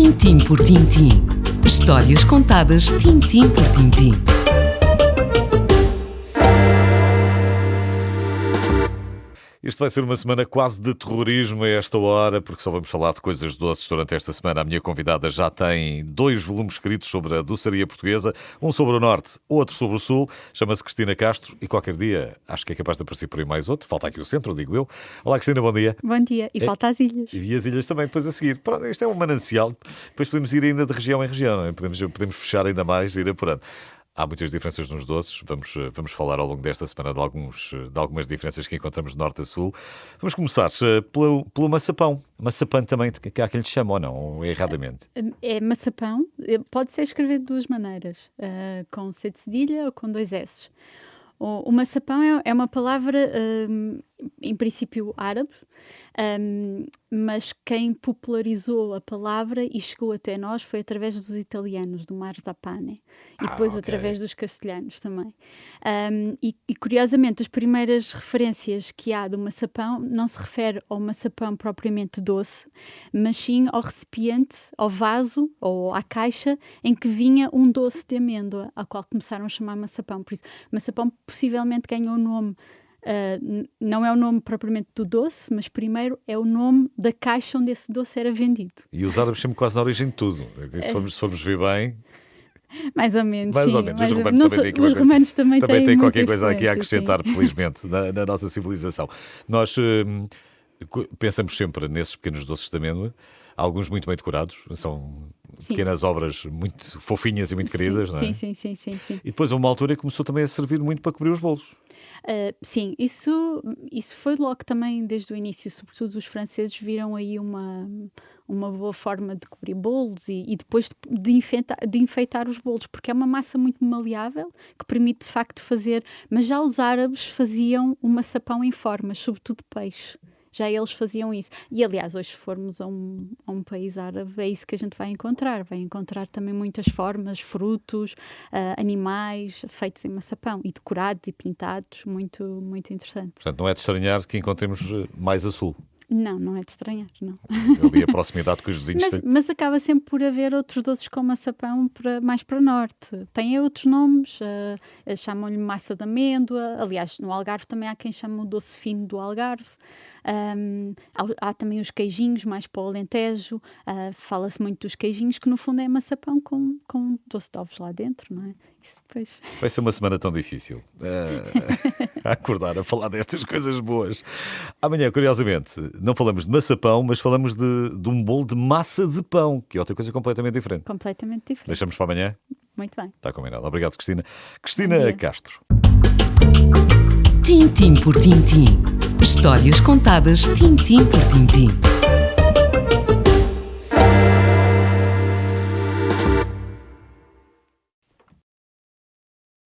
Tintim por tintim. Histórias contadas tintim por tintim. Isto vai ser uma semana quase de terrorismo a esta hora, porque só vamos falar de coisas doces durante esta semana. A minha convidada já tem dois volumes escritos sobre a doçaria portuguesa, um sobre o Norte, outro sobre o Sul. Chama-se Cristina Castro e qualquer dia acho que é capaz de aparecer por aí mais outro. Falta aqui o centro, digo eu. Olá, Cristina, bom dia. Bom dia. E É- falta as ilhas. E as ilhas também, depois a seguir. Pronto, isto é um manancial. Depois podemos ir ainda de região em região, é? podemos, podemos fechar ainda mais e ir apurando. Há muitas diferenças nos doces, vamos, eh, vamos falar ao longo desta semana de, alguns, eh, de algumas diferenças que encontramos de norte a sul. Vamos começar eh, pelo, pelo maçapão. Maçapão também, que há quem lhe chama ou não, ou erradamente. É maçapão. eh, Pode ser escrevido de duas maneiras. ah, com C de cedilha ou com dois S. O, o maçapão é, é uma palavra, hum, em princípio, árabe. hum, mas quem popularizou a palavra e chegou até nós foi através dos italianos, do Marzapane, e Ah, depois ok. através dos castelhanos também. Um, e, e, curiosamente, as primeiras referências que há do maçapão não se refere ao maçapão propriamente doce, mas sim ao recipiente, ao vaso ou à caixa em que vinha um doce de amêndoa, ao qual começaram a chamar maçapão. Por isso, maçapão possivelmente ganhou o nome. Uh, n- não é o nome propriamente do doce, mas primeiro é o nome da caixa onde esse doce era vendido. E os árabes sempre quase na origem de tudo. Se formos, se formos ver bem, Mais ou menos. Mais sim, ou menos. Os romanos também sou- têm Os romanos também, também têm qualquer coisa aqui a influência, sim. acrescentar, felizmente, na, na nossa civilização. Nós hum, pensamos sempre nesses pequenos doces de amêndoa, alguns muito bem decorados, são Sim. pequenas obras muito fofinhas e muito queridas, sim, não é? Sim, sim, sim, sim. E depois, a uma altura, começou também a servir muito para cobrir os bolos. Uh, sim, isso, isso foi logo também desde o início, sobretudo os franceses viram aí uma, uma boa forma de cobrir bolos e, e depois de, de enfeitar, de enfeitar os bolos, porque é uma massa muito maleável que permite de facto fazer, mas já os árabes faziam o maçapão em formas, sobretudo peixe. Já eles faziam isso. E aliás, hoje, se formos a um, a um país árabe, é isso que a gente vai encontrar. Vai encontrar também muitas formas, frutos, ah, animais feitos em maçapão e decorados e pintados. Muito, muito interessante. Portanto, não é de estranhar que encontremos eh, mais a sul. Não, não é de estranhar, não. Ali a proximidade que os vizinhos Mas, mas acaba sempre por haver outros doces com maçapão para, mais para norte. Têm outros nomes, ah, chamam-lhe massa de amêndoa. Aliás, no Algarve também há quem chama o doce fino do Algarve. Ahm, há, há também os queijinhos, mais para o Alentejo. Ah, Fala-se muito dos queijinhos, que no fundo é maçapão com, com doce de ovos lá dentro, não é? Isso depois. Isto vai ser uma semana tão difícil. eh, a acordar a falar destas coisas boas. Amanhã, curiosamente, não falamos de maçapão, mas falamos de, de um bolo de massa de pão, que é outra coisa completamente diferente. completamente diferente. Deixamos para amanhã? Muito bem. Está combinado. Obrigado, Cristina. Cristina. Castro. Tintim por tintim. Histórias contadas tintim por tintim.